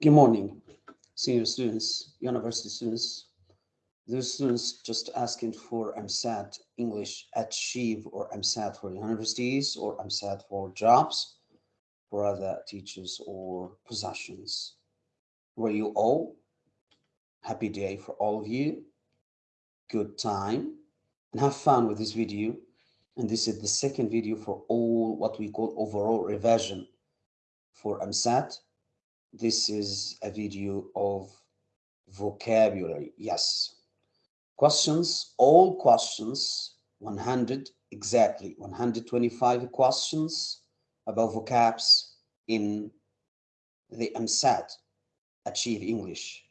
Good morning, senior students, university students. Those students just asking for EmSAT English Achieve or EmSAT for universities or EmSAT for jobs for other teachers or possessions. Were you all? Happy day for all of you. Good time and have fun with this video. And this is the second video for all what we call overall revision for EmSAT this is a video of vocabulary. Yes. Questions, all questions, 100, exactly 125 questions about vocabs in the EmSAT, Achieve English.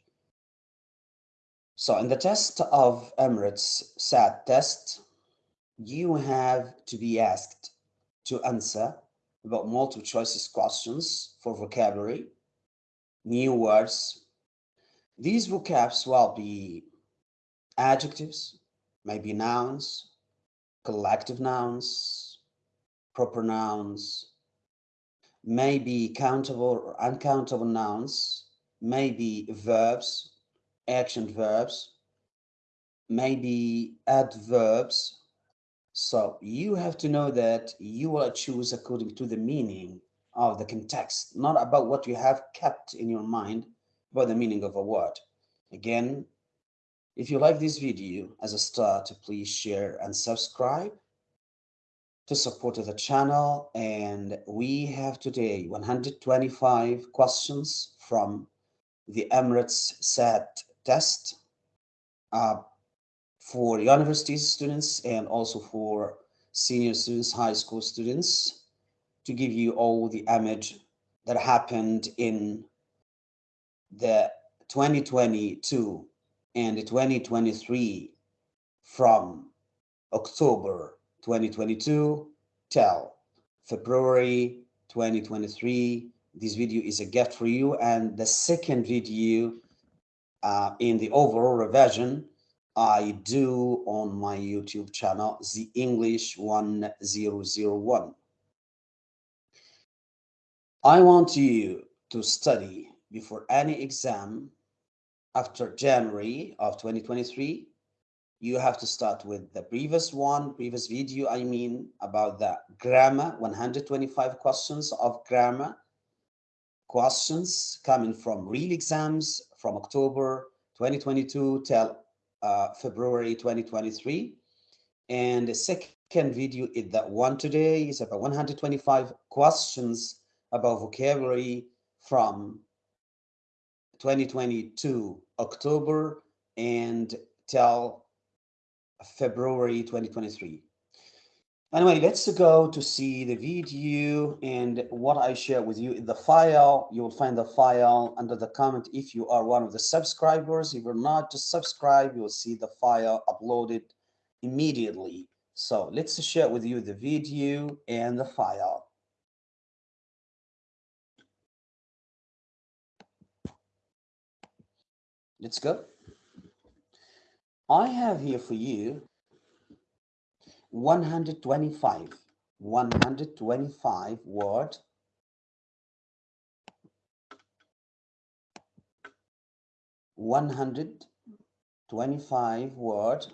So in the test of Emirates SAT test, you have to be asked to answer about multiple choices questions for vocabulary new words. These vocabs will be adjectives, maybe nouns, collective nouns, proper nouns, maybe countable or uncountable nouns, maybe verbs, action verbs, maybe adverbs. So you have to know that you will choose according to the meaning of the context, not about what you have kept in your mind about the meaning of a word. Again, if you like this video as a start, please share and subscribe to support the channel. And we have today 125 questions from the Emirates SAT test uh, for university students and also for senior students, high school students to give you all the image that happened in the 2022 and the 2023 from October 2022 till February 2023. This video is a gift for you. And the second video uh, in the overall revision I do on my YouTube channel, The English 1001. I want you to study before any exam after January of 2023. You have to start with the previous one, previous video, I mean, about the grammar, 125 questions of grammar, questions coming from real exams from October 2022 till uh, February 2023. And the second video is that one today is about 125 questions about vocabulary from 2022 October and till February 2023. Anyway, let's go to see the video and what I share with you in the file. You will find the file under the comment if you are one of the subscribers. If you're not, just subscribe. You will see the file uploaded immediately. So let's share with you the video and the file. Let's go. I have here for you 125, 125 word. one hundred twenty-five word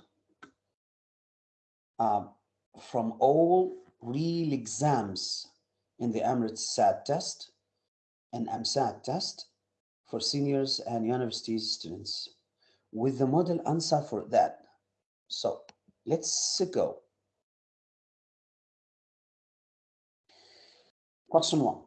uh, from all real exams in the Emirates SAT test and EmSAT test for seniors and university students with the model answer for that. So let's go. Question one.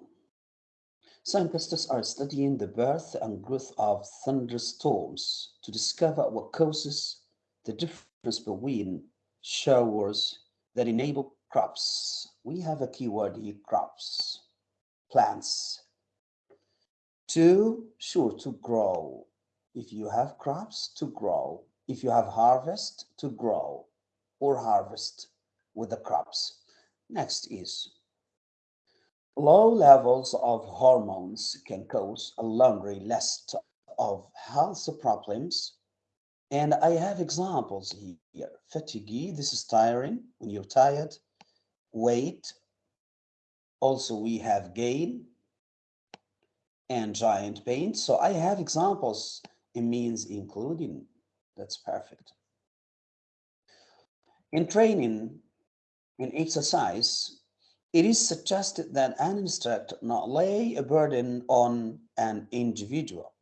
Scientists are studying the birth and growth of thunderstorms to discover what causes the difference between showers that enable crops. We have a keyword here, crops, plants, to sure to grow. If you have crops to grow if you have harvest to grow or harvest with the crops. Next is low levels of hormones can cause a laundry list of health problems. And i have examples here. Fatigue this is tiring when you're tired. Weight also we have gain and giant pain. So I have examples. It means including. That's perfect. In training, in exercise, it is suggested that an instructor not lay a burden on an individual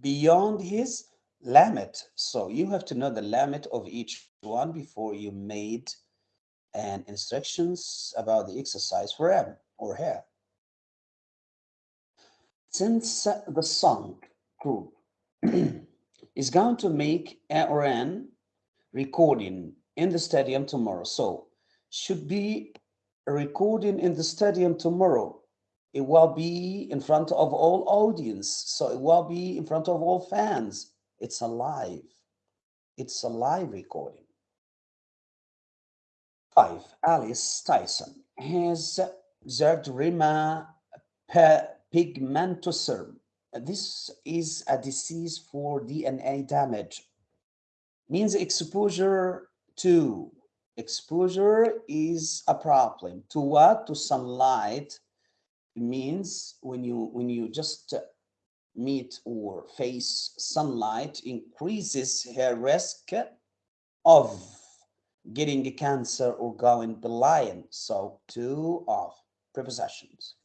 beyond his limit. So you have to know the limit of each one before you made an instructions about the exercise for him or her. Since the song group is going to make a or an recording in the stadium tomorrow, so should be recording in the stadium tomorrow. It will be in front of all audience, so it will be in front of all fans. It's a live. It's a live recording. Five, Alice Tyson has xeroderma pigmentosum. This is a disease for DNA damage. Means exposure to exposure is a problem. To what? To sunlight. It means when you when you just meet or face sunlight increases her risk of getting cancer or going blind. So two of prepossessions.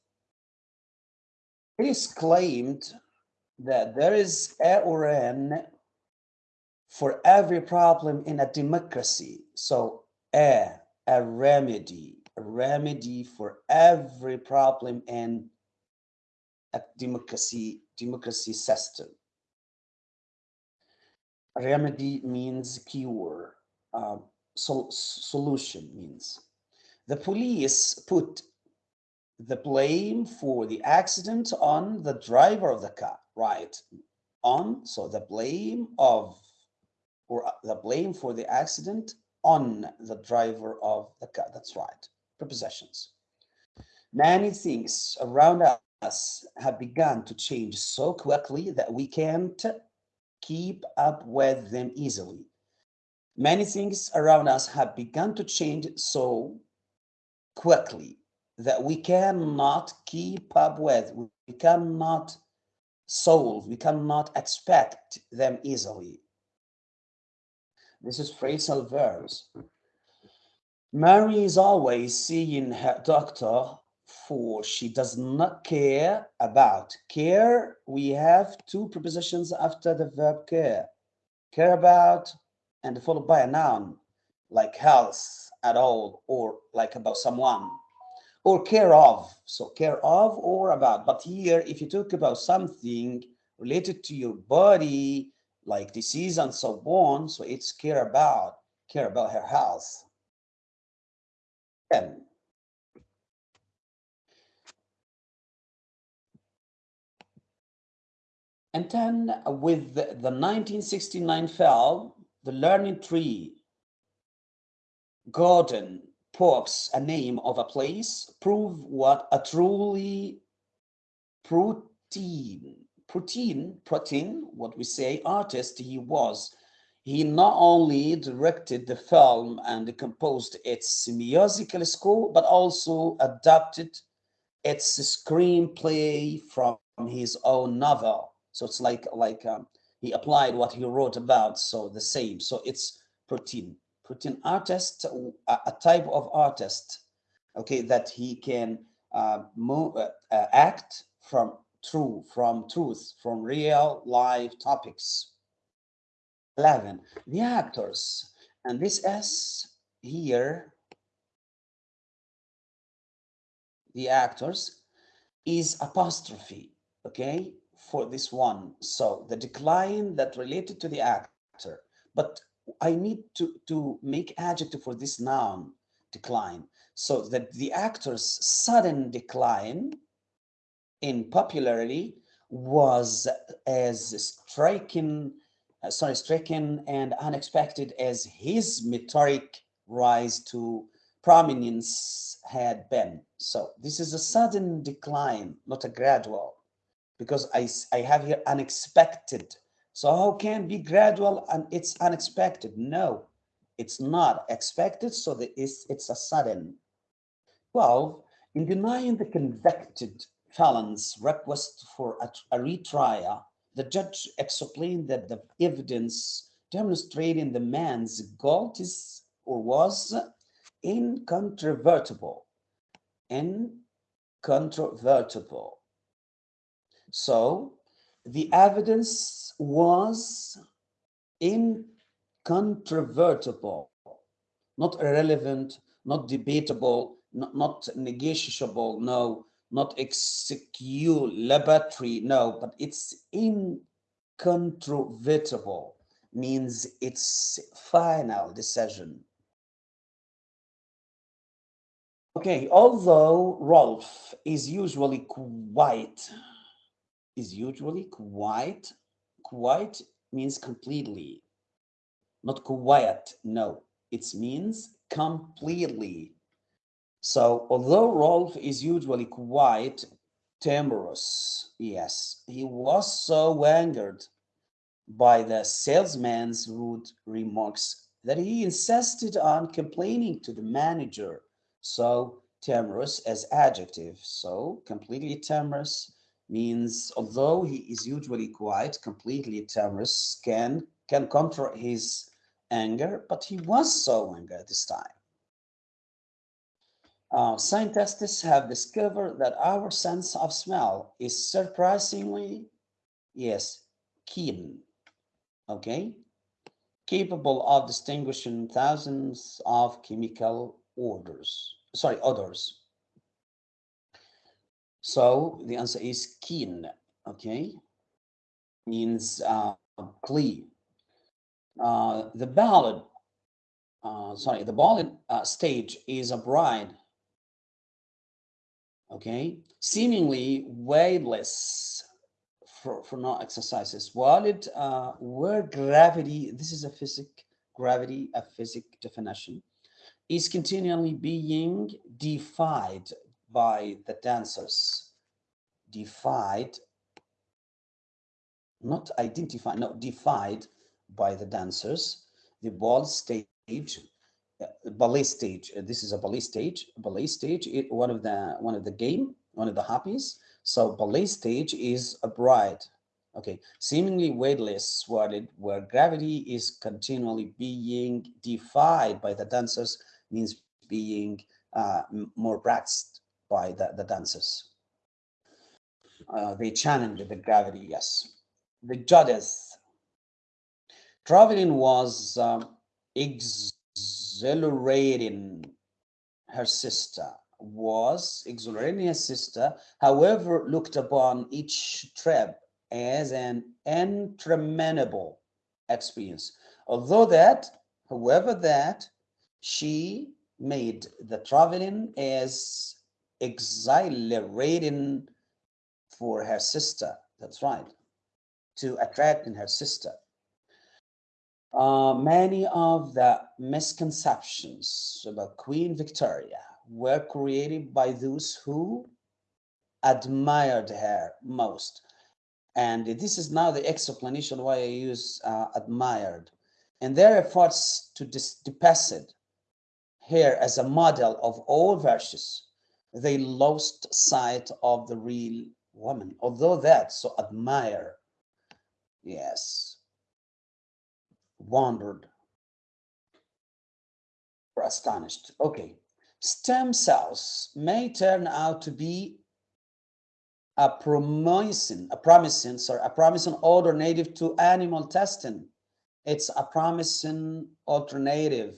It is claimed that there is a or for every problem in a democracy. So a, a remedy, a remedy for every problem in a democracy, democracy system. Remedy means cure, uh, sol solution means. The police put the blame for the accident on the driver of the car, right? On, so the blame of, or uh, the blame for the accident on the driver of the car, that's right, prepositions. Many things around us have begun to change so quickly that we can't keep up with them easily. Many things around us have begun to change so quickly that we cannot keep up with, we cannot solve, we cannot expect them easily. This is phrasal verbs. Mary is always seeing her doctor for she does not care about. Care, we have two prepositions after the verb care. Care about and followed by a noun like health at all or like about someone or care of. So care of or about. But here, if you talk about something related to your body, like disease and so on, so it's care about, care about her health. 10. And then with the, the 1969 film, The Learning Tree, Gordon Parks, a name of a place, prove what a truly protein, protein, protein, what we say, artist he was. He not only directed the film and composed its musical score, but also adapted its screenplay from his own novel. So it's like like um, he applied what he wrote about. So the same. So it's protein protein artist, a, a type of artist, okay, that he can uh, move, uh, uh, act from true, from truth, from real life topics. 11, the actors, and this S here, the actors, is apostrophe, okay, for this one. So the decline that related to the actor, but I need to, to make adjective for this noun, decline. So that the actor's sudden decline in popularity was as striking, uh, sorry, striking and unexpected as his meteoric rise to prominence had been. So this is a sudden decline, not a gradual, because I, I have here unexpected so how can be gradual and it's unexpected? No, it's not expected, so that it's, it's a sudden. 12, in denying the convicted felon's request for a, a retrial, the judge explained that the evidence demonstrating the man's guilt is or was incontrovertible. Incontrovertible. So the evidence was incontrovertible, not irrelevant, not debatable, not, not negotiable, no, not execulatory, no, but it's incontrovertible, means it's final decision. Okay, although Rolf is usually quite, is usually quite, quite means completely, not quiet, no, it means completely. So although Rolf is usually quite timorous, yes, he was so angered by the salesman's rude remarks that he insisted on complaining to the manager. So timorous as adjective. So completely timorous means although he is usually quiet, completely timorous can can control his anger, but he was so angry at this time. Uh, scientists have discovered that our sense of smell is surprisingly, yes, keen, okay? Capable of distinguishing thousands of chemical odors, sorry, odors. So the answer is keen, okay? Means uh, clean. Uh, the ballad, uh, sorry, the ballad uh, stage is a bride okay, seemingly weightless for, for no exercises. While it, uh, where gravity, this is a physic, gravity, a physic definition, is continually being defied by the dancers. Defied, not identified, no, defied by the dancers. The ball stage ballet stage. Uh, this is a ballet stage. Ballet stage, it, one of the one of the game, one of the hobbies. So ballet stage is a bride. Okay, seemingly weightless, swatted, where gravity is continually being defied by the dancers, means being uh, more practiced by the, the dancers. Uh, they challenge the gravity, yes. The judges. Traveling was um, exhilarating her sister was exhilarating her sister, however, looked upon each trip as an interminable experience. Although that, however, that she made the traveling as exhilarating for her sister. That's right. To attract in her sister. Uh, many of the misconceptions about Queen Victoria were created by those who admired her most. And this is now the explanation why I use uh, admired. And their efforts to depict her as a model of all virtues, they lost sight of the real woman. Although that, so admire, yes, wondered or astonished. Okay, stem cells may turn out to be a promising, a promising, sorry, a promising alternative to animal testing. It's a promising alternative.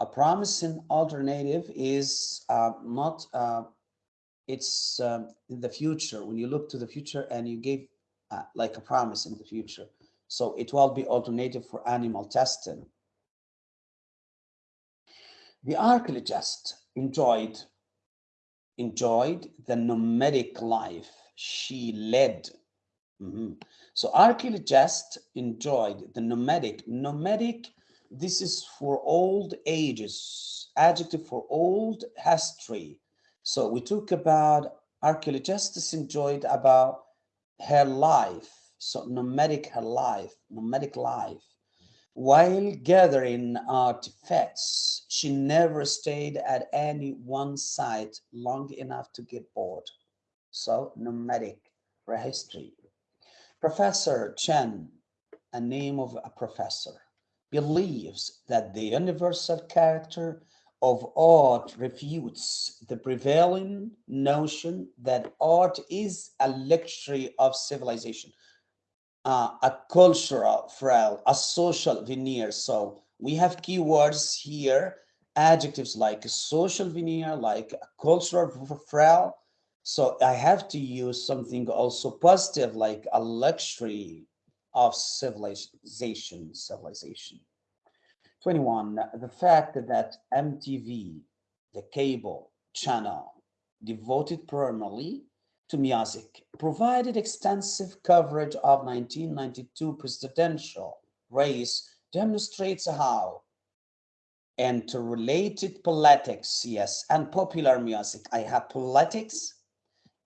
A promising alternative is uh, not, uh, it's uh, in the future. When you look to the future and you give uh, like a promise in the future. So it will be alternative for animal testing. The archaeologist enjoyed, enjoyed the nomadic life she led. Mm -hmm. So archaeologists enjoyed the nomadic. Nomadic, this is for old ages, adjective for old history. So we talk about archaeologists enjoyed about her life so nomadic her life, nomadic life. While gathering artifacts, she never stayed at any one site long enough to get bored. So nomadic for history. Professor Chen, a name of a professor, believes that the universal character of art refutes the prevailing notion that art is a luxury of civilization, uh, a cultural frail, a social veneer. So we have keywords here, adjectives like social veneer, like cultural frail. So I have to use something also positive, like a luxury of civilization, civilization. 21, the fact that MTV, the cable channel devoted primarily to music, provided extensive coverage of 1992 presidential race demonstrates how interrelated politics, yes, and popular music. I have politics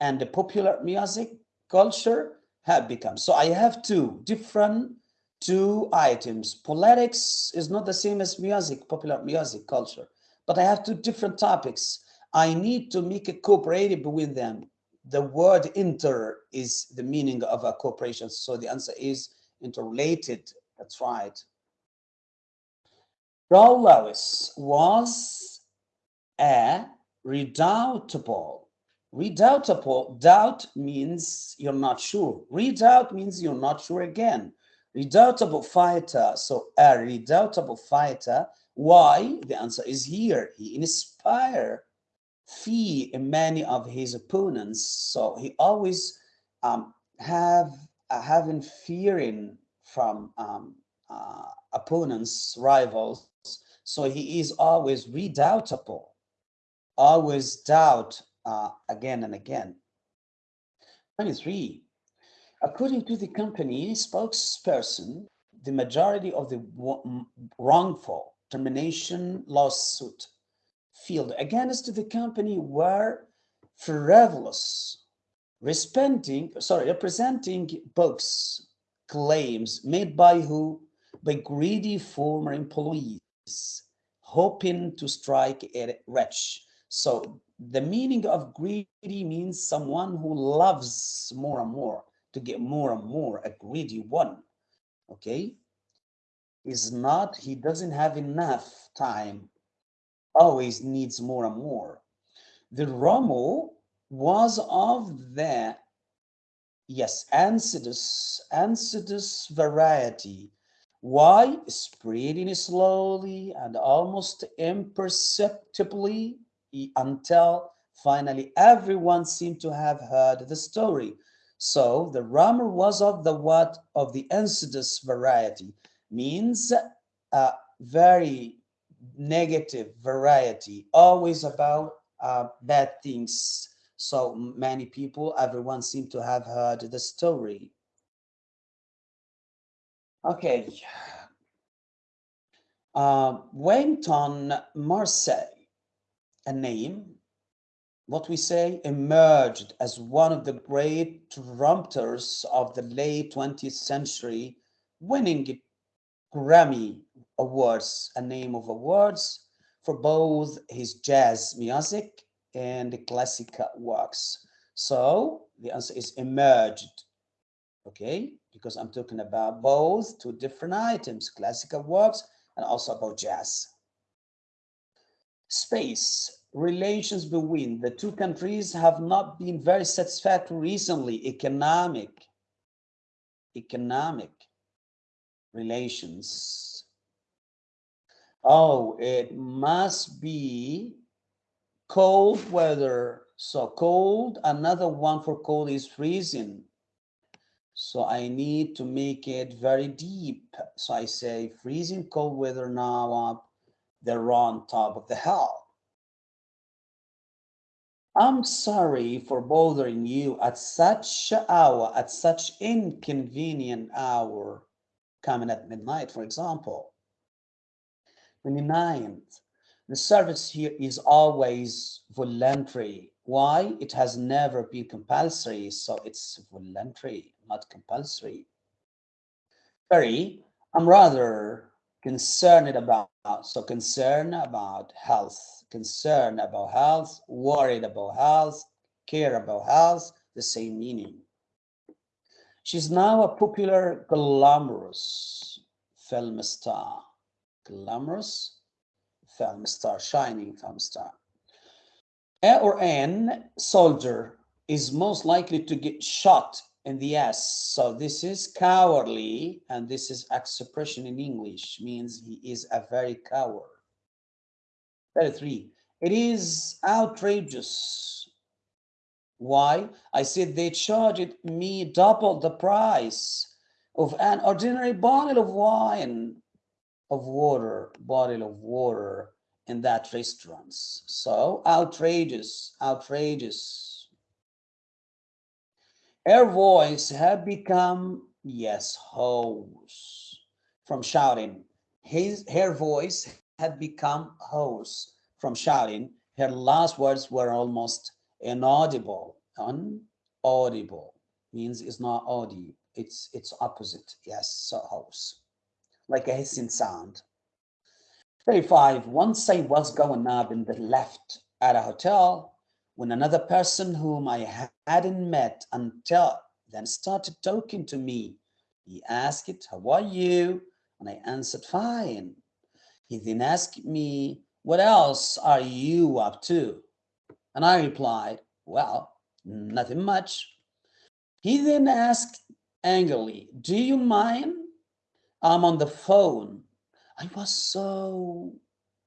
and the popular music culture have become. So I have two different two items. Politics is not the same as music, popular music culture, but I have two different topics. I need to make a cooperative between them. The word inter is the meaning of a cooperation. So the answer is interrelated. That's right. Raul Lewis was a redoubtable. Redoubtable, doubt means you're not sure. Redoubt means you're not sure again. Redoubtable fighter, so a redoubtable fighter. Why? The answer is here. He inspire fear in many of his opponents. So he always um, have uh, having fearing from um, uh, opponents, rivals. So he is always redoubtable, always doubt uh, again and again. 23. According to the company spokesperson, the majority of the wrongful termination lawsuit filed against the company were frivolous, responding, sorry, representing books claims made by who? By greedy former employees, hoping to strike a rich. So the meaning of greedy means someone who loves more and more to get more and more, a greedy one, okay? Is not, he doesn't have enough time, always needs more and more. The Romo was of the, yes, insidious, insidious variety. Why? Spreading slowly and almost imperceptibly until finally everyone seemed to have heard the story. So the rumor was of the what of the insidious variety means a very negative variety, always about uh, bad things. So many people, everyone seemed to have heard the story. Okay. Uh, Wellington Marseille, a name what we say emerged as one of the great trumpeters of the late 20th century, winning Grammy Awards, a name of awards for both his jazz music and classical works. So the answer is emerged, okay? Because I'm talking about both two different items, classical works and also about jazz. Space relations between the two countries have not been very satisfactory recently. Economic, economic relations. Oh, it must be cold weather. So cold, another one for cold is freezing. So I need to make it very deep. So I say freezing cold weather now. They're on top of the hill. I'm sorry for bothering you at such hour, at such inconvenient hour, coming at midnight, for example. 29th, the service here is always voluntary. Why? It has never been compulsory, so it's voluntary, not compulsory. 30, I'm rather concerned about, so concern about health concerned about health, worried about health, care about health, the same meaning. She's now a popular glamorous film star. Glamorous film star, shining film star. A or an soldier is most likely to get shot in the ass. So this is cowardly, and this is expression in English, means he is a very coward. 33. It is outrageous. Why? I said they charged me double the price of an ordinary bottle of wine, of water, bottle of water in that restaurants. So outrageous, outrageous. Her voice had become, yes, hoarse from shouting. His, her voice had become hoarse from shouting. Her last words were almost inaudible. Unaudible means it's not audible. It's it's opposite. Yes, so hoarse, like a hissing sound. 35. Once I was going up in the left at a hotel when another person whom I hadn't met until then started talking to me. He asked, How are you? And I answered, Fine. He then asked me, What else are you up to? And I replied, Well, nothing much. He then asked angrily, Do you mind? I'm on the phone I was so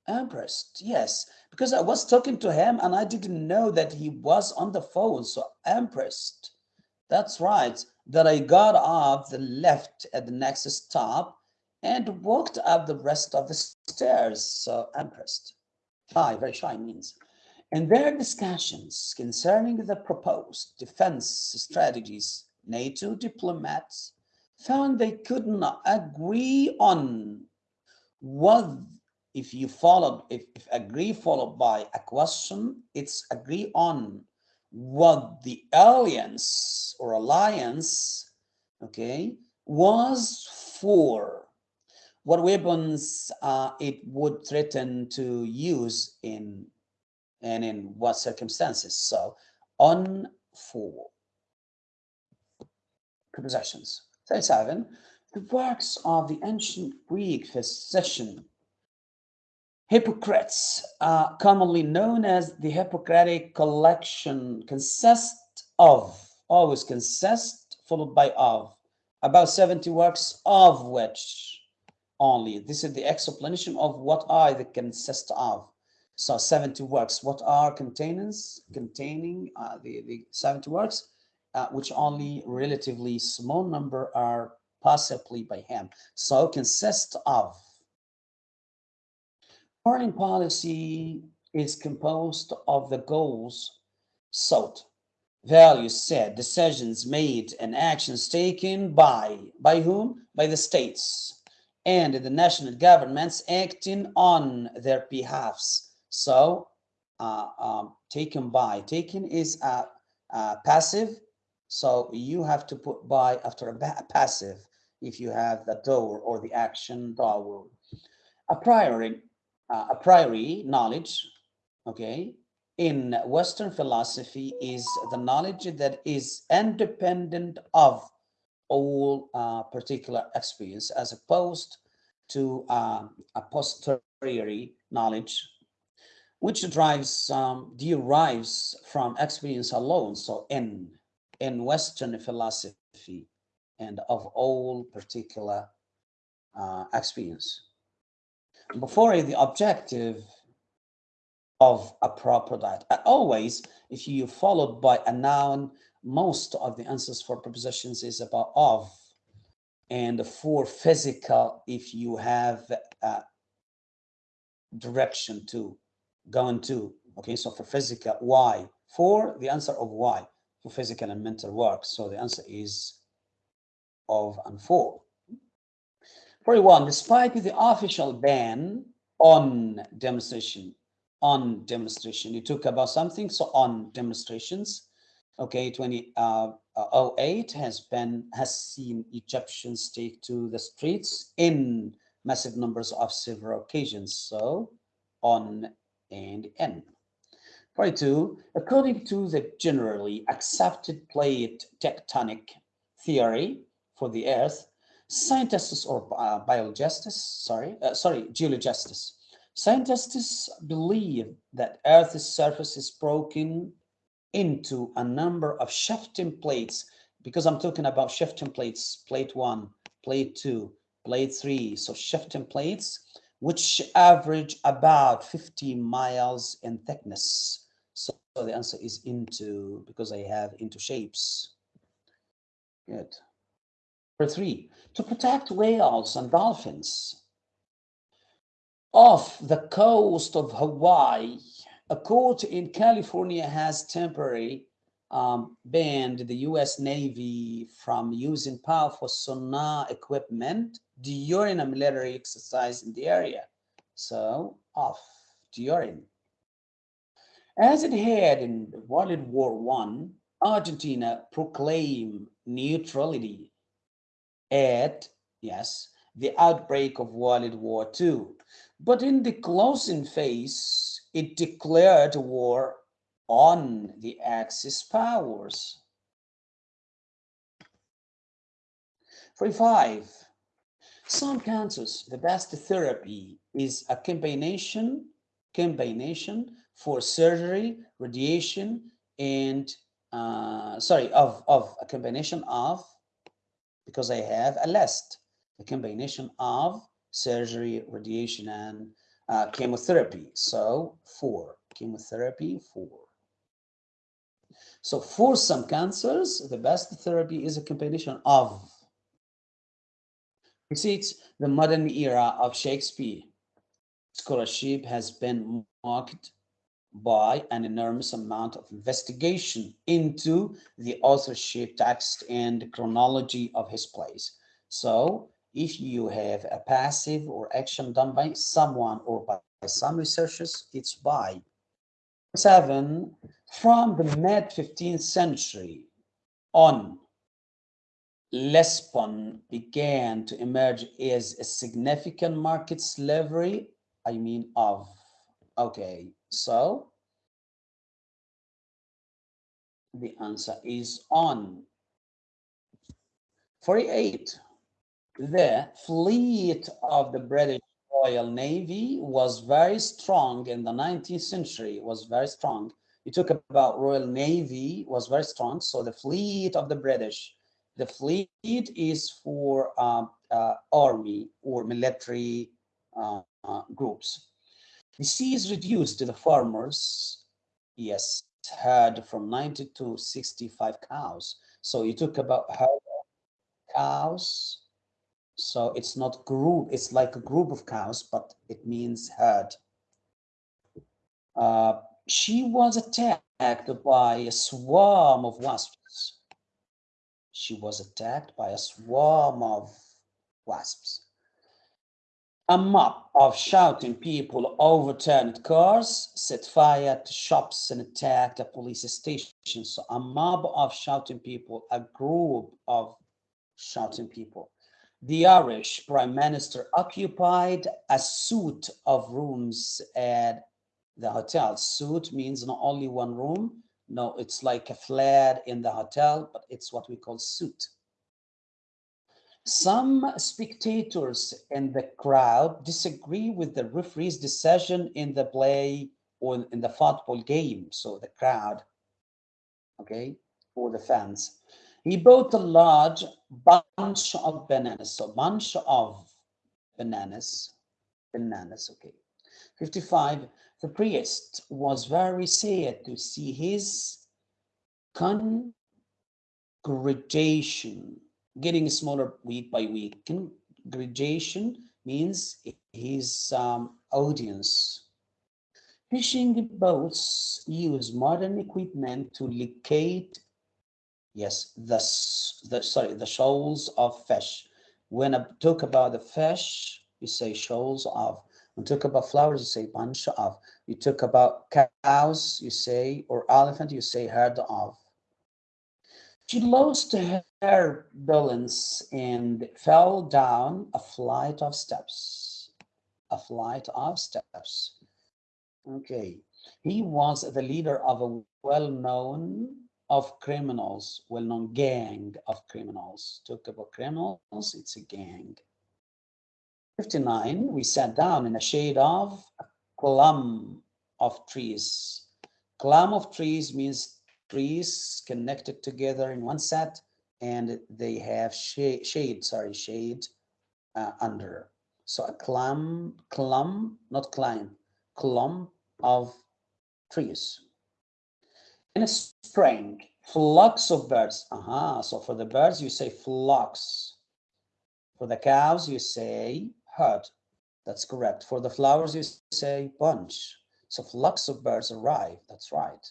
impressed. Yes, because I was talking to him and I didn't know that he was on the phone. So impressed. That's right. That I got off the left at the next stop and walked up the rest of the stairs. So impressed. Shy, very shy means. In their discussions concerning the proposed defense strategies, NATO diplomats found they could not agree on what if you followed if, if agree followed by a question it's agree on what the alliance or alliance okay was for. What weapons uh, it would threaten to use in and in what circumstances. So on for. Prepositions 37 the works of the ancient Greek physician Hippocrates, uh, commonly known as the Hippocratic collection, consist of, always consist, followed by of, about 70 works of which only. This is the explanation of what are the consist of. So 70 works, what are containers, containing uh, the, the 70 works, uh, which only relatively small number are possibly by him. So consists of foreign policy is composed of the goals sought, values set, decisions made, and actions taken by by whom? By the states and the national governments acting on their behalfs. So uh, um, taken by, taken is a, a passive so you have to put by after a passive if you have the door or the action door. A priori, uh, a priori knowledge, okay, in Western philosophy is the knowledge that is independent of all uh, particular experience as opposed to uh, a posteriori knowledge which drives um, derives from experience alone so in in Western philosophy and of all particular uh, experience. Before the objective of a proper diet. Always, if you followed by a noun, most of the answers for prepositions is about of. And for physical, if you have a direction to, going to, okay, so for physical, why? For the answer of why for physical and mental work. So the answer is of and for. 41. Despite the official ban on demonstration, on demonstration, you talk about something, so on demonstrations. Okay, 2008 uh, uh, has been has seen Egyptians take to the streets in massive numbers of several occasions. So on and in. 42. According to the generally accepted plate tectonic theory for the Earth, scientists or uh, biologists, sorry, uh, sorry, geologists, scientists believe that Earth's surface is broken into a number of shifting plates because I'm talking about shifting plates, plate one, plate two, plate three, so shifting plates, which average about 50 miles in thickness. So the answer is into, because I have into shapes. Good. Number three, to protect whales and dolphins. Off the coast of Hawaii, a court in California has temporarily um, banned the U.S. Navy from using powerful sonar equipment during a military exercise in the area. So off during. As it had in World War One, Argentina proclaimed neutrality at, yes, the outbreak of World War II. But in the closing phase, it declared war on the Axis powers. 45. Some cancers, the best therapy is a combination, combination for surgery, radiation, and uh, sorry, of, of a combination of, because I have a list, a combination of surgery, radiation, and uh, chemotherapy. So four, chemotherapy, four. So for some cancers, the best therapy is a combination of precedes the modern era of Shakespeare. Scholarship has been marked by an enormous amount of investigation into the authorship, text, and chronology of his plays. So if you have a passive or action done by someone or by some researchers, it's by seven, from the mid 15th century on, Lisbon began to emerge as a significant market slavery, I mean of, okay, so the answer is on. 48, the fleet of the British Royal Navy was very strong in the 19th century, was very strong. You talk about Royal Navy was very strong. So the fleet of the British, the fleet is for uh, uh, army or military uh, uh groups. The sea is reduced to the farmers, yes, had from 90 to 65 cows. So you talk about how cows so it's not group, it's like a group of cows, but it means herd. Uh, she was attacked by a swarm of wasps. She was attacked by a swarm of wasps. A mob of shouting people overturned cars, set fire to shops, and attacked a police station. So a mob of shouting people, a group of shouting people the Irish Prime Minister occupied a suite of rooms at the hotel. Suite means not only one room, no, it's like a flat in the hotel, but it's what we call suite. Some spectators in the crowd disagree with the referee's decision in the play or in the football game. So the crowd, okay, or the fans. He bought a large bunch of bananas. So bunch of bananas, bananas, okay. 55, the priest was very sad to see his congregation getting smaller week by week. Congregation means his um, audience. Fishing boats use modern equipment to locate Yes, the, the sorry, the shoals of fish. When I talk about the fish, you say shoals of. When talk about flowers, you say bunch of. You talk about cows, you say, or elephant, you say herd of. She lost her balance and fell down a flight of steps. A flight of steps. Okay. He was the leader of a well-known of criminals, well-known gang of criminals. Talk about criminals, it's a gang. 59, we sat down in a shade of a clump of trees. Clump of trees means trees connected together in one set and they have shade, shade sorry, shade uh, under. So a clump, clump, not climb, clump of trees. In a spring, flocks of birds. Aha, so for the birds, you say flocks. For the cows, you say herd. That's correct. For the flowers, you say bunch. So flocks of birds arrive. That's right.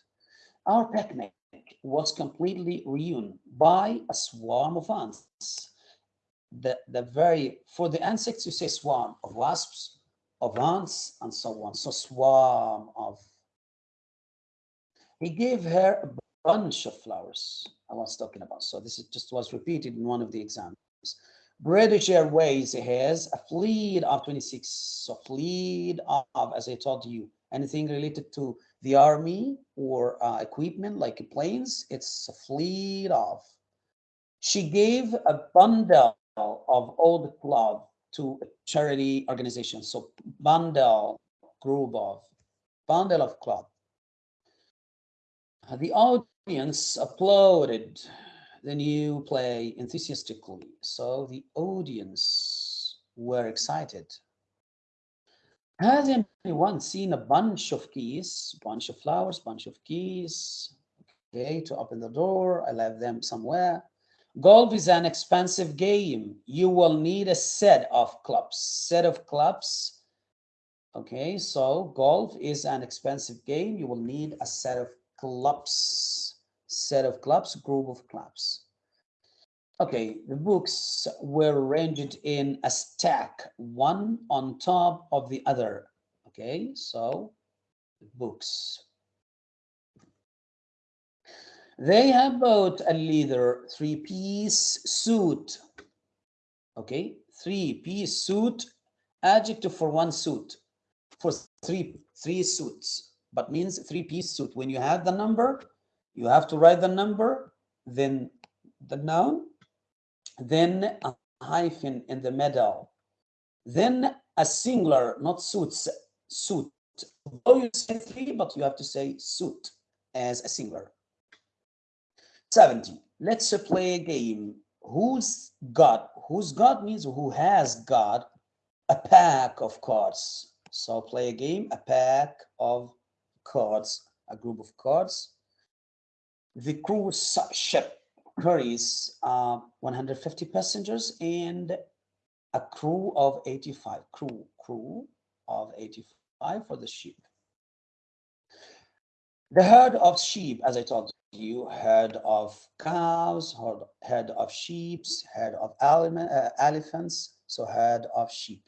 Our picnic was completely ruined by a swarm of ants. The, the very, for the insects, you say swarm of wasps, of ants, and so on. So swarm of he gave her a bunch of flowers I was talking about. So this is just was repeated in one of the examples. British Airways has a fleet of 26, so fleet of, as I told you, anything related to the army or uh, equipment like planes, it's a fleet of. She gave a bundle of old cloth to a charity organization. So bundle, group of, bundle of cloth. The audience applauded the new play enthusiastically, so the audience were excited. Has anyone seen a bunch of keys, bunch of flowers, bunch of keys? Okay, to open the door, I left them somewhere. Golf is an expensive game. You will need a set of clubs. Set of clubs. Okay, so golf is an expensive game. You will need a set of clubs, set of clubs, group of clubs. Okay, the books were arranged in a stack, one on top of the other. Okay, so books. They have bought a leather three-piece suit. Okay, three-piece suit, adjective for one suit, for three three suits but means three-piece suit. When you have the number, you have to write the number, then the noun, then a hyphen in the middle, then a singular, not suits, suit. Though you say three, but you have to say suit as a singular. 70. Let's play a game. Who's got, who's got means who has got a pack of cards. So play a game, a pack of cards, a group of cards. The cruise ship carries uh, 150 passengers and a crew of 85 crew crew of 85 for the ship. The herd of sheep as i told you herd of cows herd, herd of sheep herd of uh, elephants so herd of sheep.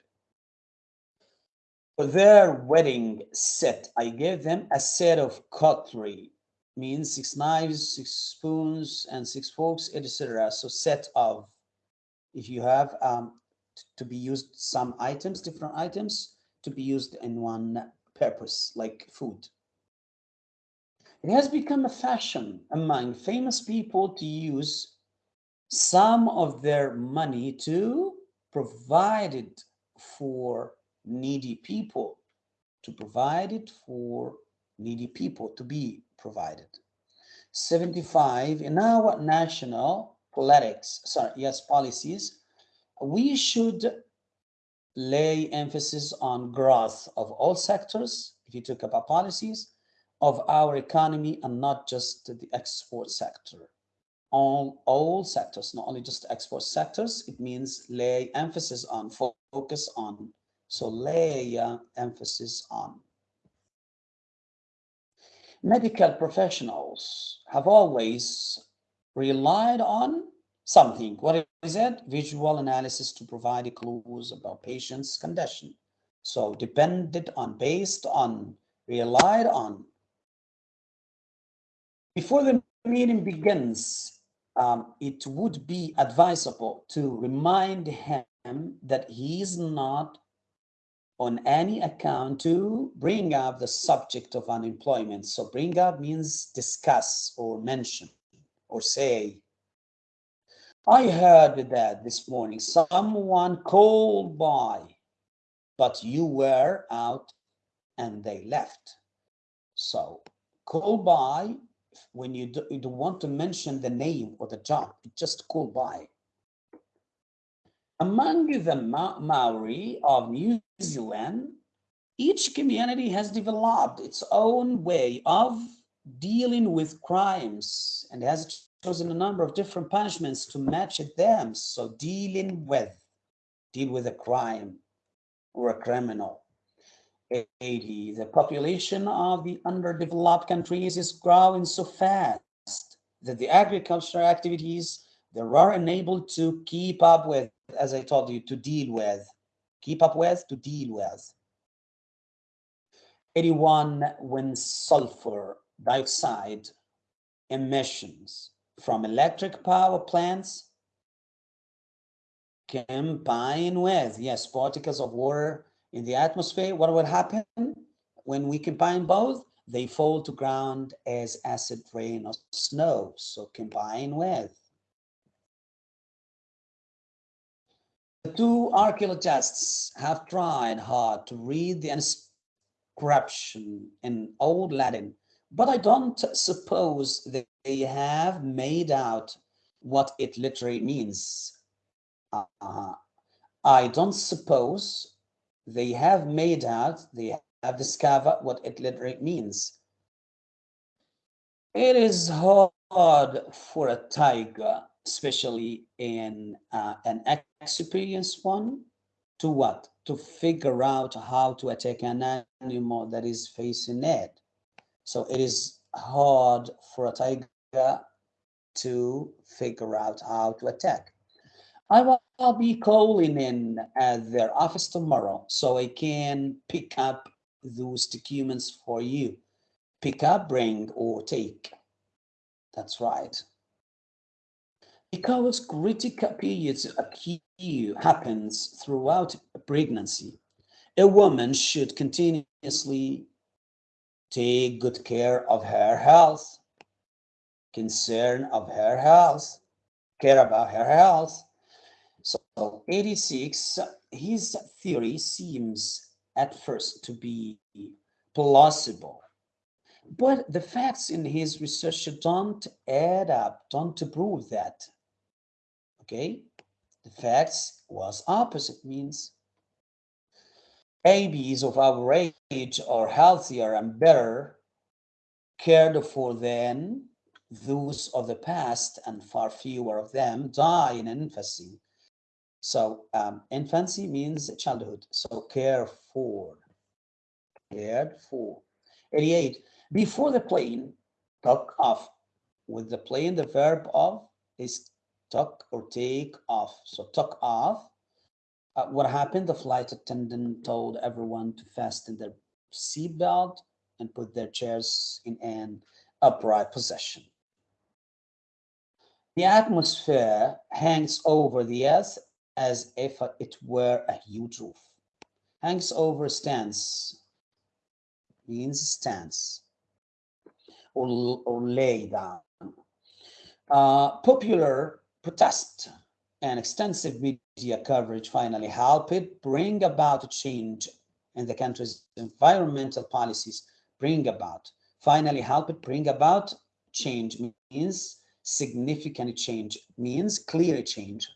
For their wedding set, I gave them a set of cutlery, means six knives, six spoons, and six forks, etc. So set of, if you have um, to be used some items, different items, to be used in one purpose, like food. It has become a fashion among famous people to use some of their money to provide it for needy people, to provide it for needy people to be provided. 75, in our national politics, sorry, yes, policies, we should lay emphasis on growth of all sectors, if you talk about policies, of our economy and not just the export sector. All, all sectors, not only just export sectors, it means lay emphasis on, focus on so lay uh, emphasis on. Medical professionals have always relied on something. What is it? Visual analysis to provide clues about patient's condition. So depended on, based on, relied on. Before the meeting begins, um, it would be advisable to remind him that he is not on any account to bring up the subject of unemployment. So bring up means discuss or mention or say. I heard that this morning someone called by, but you were out and they left. So call by when you, do, you don't want to mention the name or the job, just call by. Among the Ma Maori of New Zealand, each community has developed its own way of dealing with crimes and has chosen a number of different punishments to match them. So dealing with, deal with a crime or a criminal. 80, the population of the underdeveloped countries is growing so fast that the agricultural activities they are unable to keep up with as I told you, to deal with, keep up with, to deal with. 81 when sulfur dioxide emissions from electric power plants combine with, yes, particles of water in the atmosphere. What will happen when we combine both? They fall to ground as acid rain or snow. So combine with. The two archaeologists have tried hard to read the inscription in Old Latin, but I don't suppose they have made out what it literally means. Uh. I don't suppose they have made out, they have discovered what it literally means. It is hard for a tiger especially in uh, an experienced one, to what? To figure out how to attack an animal that is facing it. So it is hard for a tiger to figure out how to attack. I will I'll be calling in at their office tomorrow so I can pick up those documents for you. Pick up, bring, or take. That's right. Because critical periods occur happens throughout pregnancy. A woman should continuously take good care of her health, concern of her health, care about her health. So 86, his theory seems at first to be plausible. But the facts in his research don't add up, don't prove that okay? The facts was opposite means babies of our age are healthier and better cared for than those of the past and far fewer of them die in infancy. So um, infancy means childhood. So care for, cared for. 88, before the plane took off, with the plane, the verb of is took or take off. So took off. Uh, what happened? The flight attendant told everyone to fasten their seatbelt and put their chairs in an upright position. The atmosphere hangs over the earth as if it were a huge roof. Hangs over stands means stance or, or lay down. Uh, popular protest and extensive media coverage finally helped it bring about a change in the country's environmental policies. Bring about finally help it bring about change means significant change means clear change.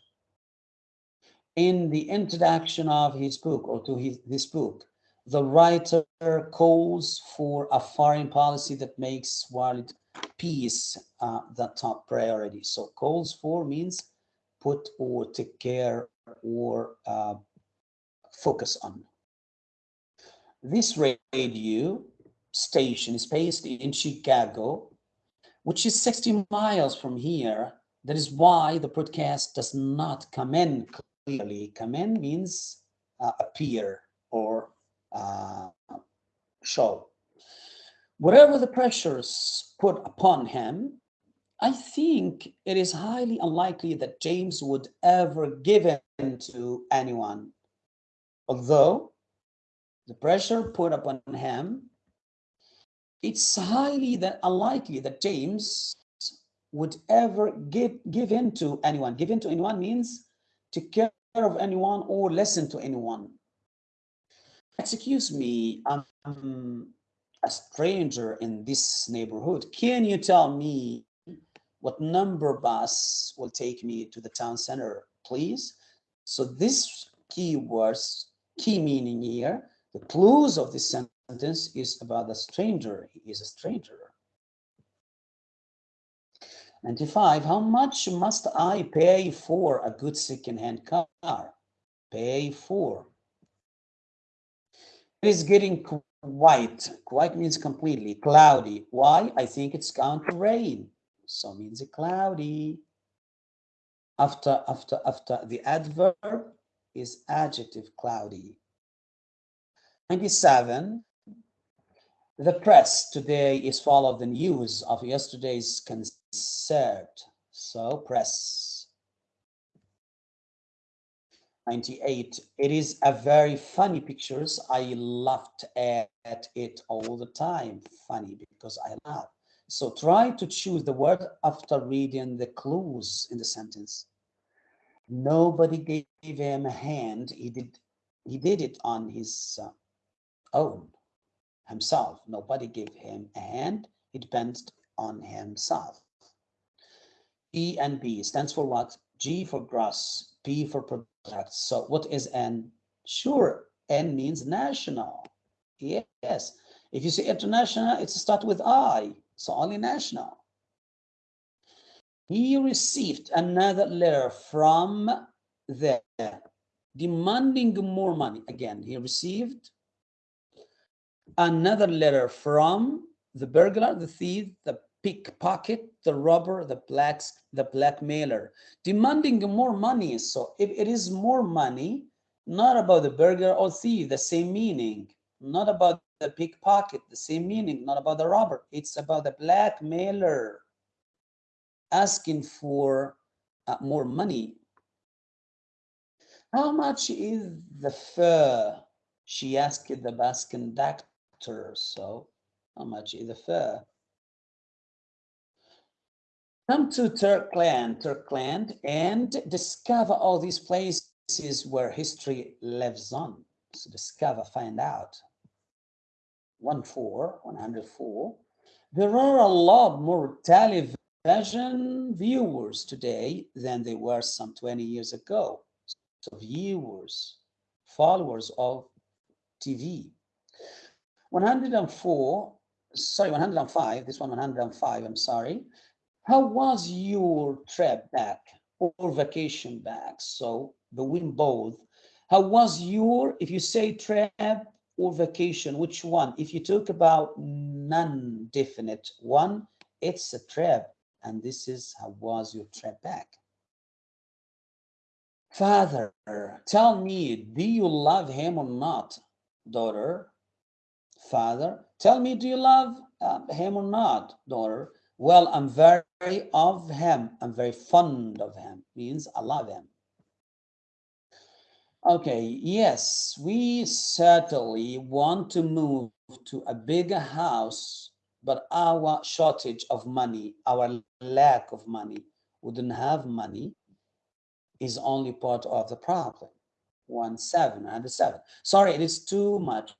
In the introduction of his book or to his this book the writer calls for a foreign policy that makes world peace uh, the top priority. So calls for means put or take care or uh, focus on. This radio station is based in Chicago, which is 60 miles from here. That is why the broadcast does not come in clearly. Come in means uh, appear or uh, show. Whatever the pressures put upon him, I think it is highly unlikely that James would ever give in to anyone. Although the pressure put upon him, it's highly that unlikely that James would ever give give in to anyone. Give in to anyone means to care of anyone or listen to anyone. Excuse me, I'm a stranger in this neighborhood. Can you tell me what number bus will take me to the town center, please? So this keywords, key meaning here, the clues of this sentence is about a stranger. He is a stranger. 95, how much must I pay for a good second-hand car? Pay for. It is getting white. White means completely. Cloudy. Why? I think it's going to rain. So means cloudy. After, after, after the adverb is adjective cloudy. 97. The press today is full of the news of yesterday's concert. So press. 98. It is a very funny pictures. I laughed at, it all the time. Funny because I laugh. So try to choose the word after reading the clues in the sentence. Nobody gave him a hand. He did, he did it on his uh, own, himself. Nobody gave him a hand. It depends on himself. E and B stands for what? G for gross, P for product. So what is N? Sure, N means national. Yes. If you say international, it starts with I. So only national. He received another letter from there demanding more money. Again, he received another letter from the burglar, the thief, the pickpocket, the robber, the blacks, the blackmailer, demanding more money. So if it is more money, not about the burglar or thief, the same meaning, not about the pickpocket, the same meaning, not about the robber. It's about the blackmailer asking for uh, more money. How much is the fare? She asked the bus conductor. So, how much is the fare? Come to Turkland, Turkland, and discover all these places where history lives on. So discover, find out. 104, 104. There are a lot more television viewers today than there were some 20 years ago. So viewers, followers of TV. 104, sorry, 105, this one 105, I'm sorry. How was your trip back or vacation back? So win both. How was your, if you say trip or vacation, which one? If you talk about non-definite one, it's a trip. And this is how was your trip back? Father, tell me, do you love him or not? Daughter, father, tell me, do you love uh, him or not? Daughter, well, I'm very of him. I'm very fond of him. Means I love him. Okay, yes, we certainly want to move to a bigger house, but our shortage of money, our lack of money, wouldn't have money, is only part of the problem. One seven and seven. Sorry, it is too much,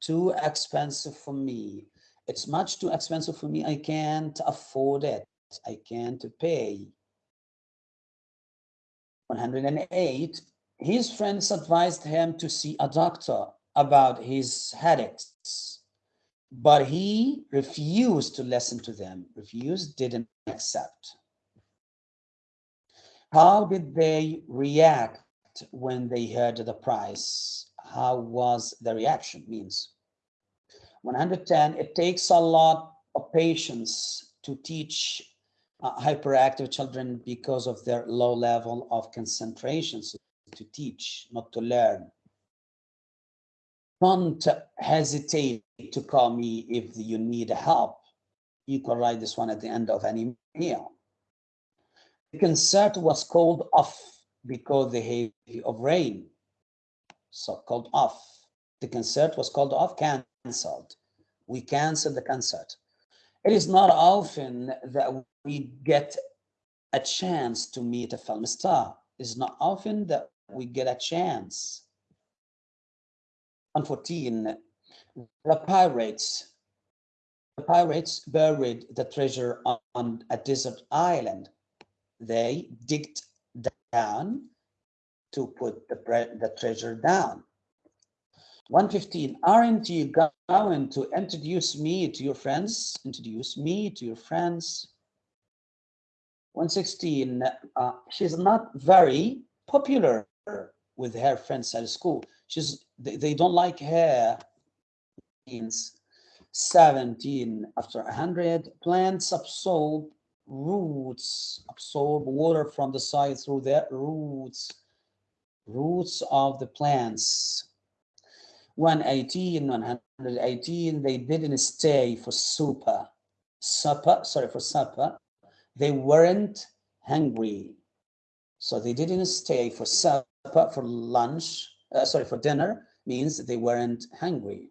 too expensive for me. It's much too expensive for me. I can't afford it. I can't pay. 108 his friends advised him to see a doctor about his headaches, but he refused to listen to them, refused, didn't accept. How did they react when they heard the price? How was the reaction means? 110, it takes a lot of patience to teach uh, hyperactive children because of their low level of concentration. So to teach, not to learn. Don't hesitate to call me if you need help. You can write this one at the end of any email. The concert was called off because the heavy of rain. So called off. The concert was called off, cancelled. We canceled the concert. It is not often that we get a chance to meet a film star. It's not often that we get a chance. 114, the pirates. The pirates buried the treasure on a desert island. They digged down to put the, the treasure down. 115, aren't you going to introduce me to your friends? Introduce me to your friends. 116, uh, she's not very popular with her friends at school. She's they, they don't like her. Means 17 after 100 plants absorb roots absorb water from the side through their roots roots of the plants 118 118 they didn't stay for supper. Supper sorry for supper. They weren't hungry. So they didn't stay for supper for lunch uh, sorry for dinner means they weren't hungry.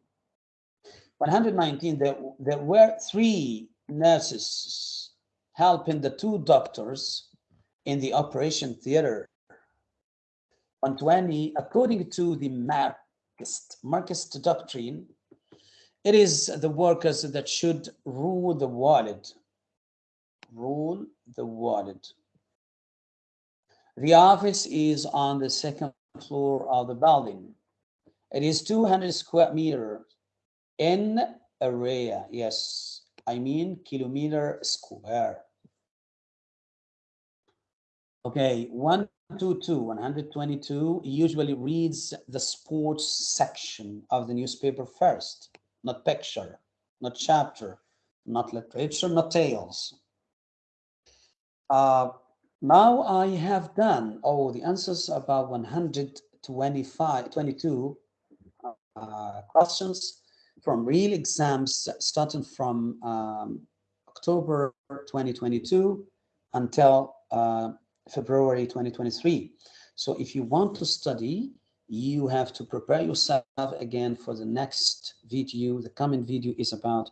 119 there, there were three nurses helping the two doctors in the operation theater. 120 according to the Marxist, Marxist doctrine it is the workers that should rule the world. Rule the world. The office is on the second floor of the building. It is 200 square meter in area yes i mean kilometer square. Okay 122 122 usually reads the sports section of the newspaper first not picture not chapter not literature not tales. Uh, now I have done all the answers about 125, 22 uh, questions from real exams starting from um, October 2022 until uh, February 2023. So if you want to study, you have to prepare yourself again for the next video. The coming video is about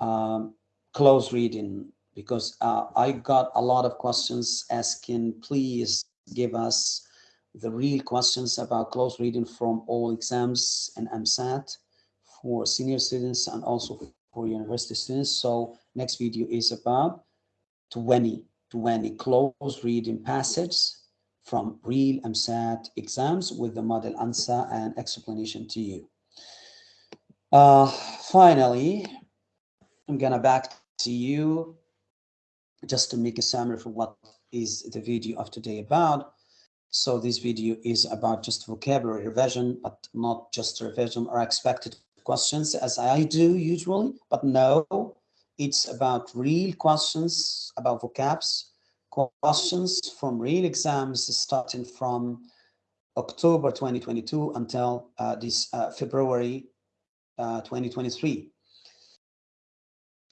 um, close reading because uh, I got a lot of questions asking, please give us the real questions about close reading from all exams and EmSAT for senior students and also for university students. So next video is about 20, 20 close reading passages from real EmSAT exams with the model answer and explanation to you. Uh, finally, I'm gonna back to you just to make a summary for what is the video of today about. So this video is about just vocabulary revision, but not just revision or expected questions as I do usually, but no, it's about real questions about vocabs, questions from real exams starting from October 2022 until uh, this uh, February uh, 2023.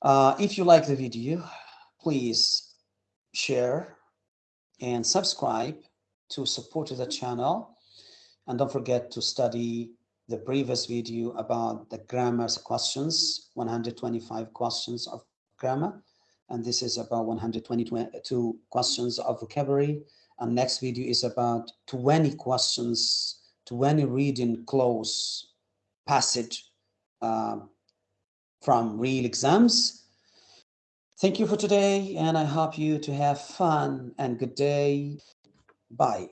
Uh, if you like the video, please share and subscribe to support the channel. And don't forget to study the previous video about the grammar questions, 125 questions of grammar. And this is about 122 questions of vocabulary. And next video is about 20 questions, 20 reading close passage uh, from real exams Thank you for today, and I hope you to have fun and good day. Bye.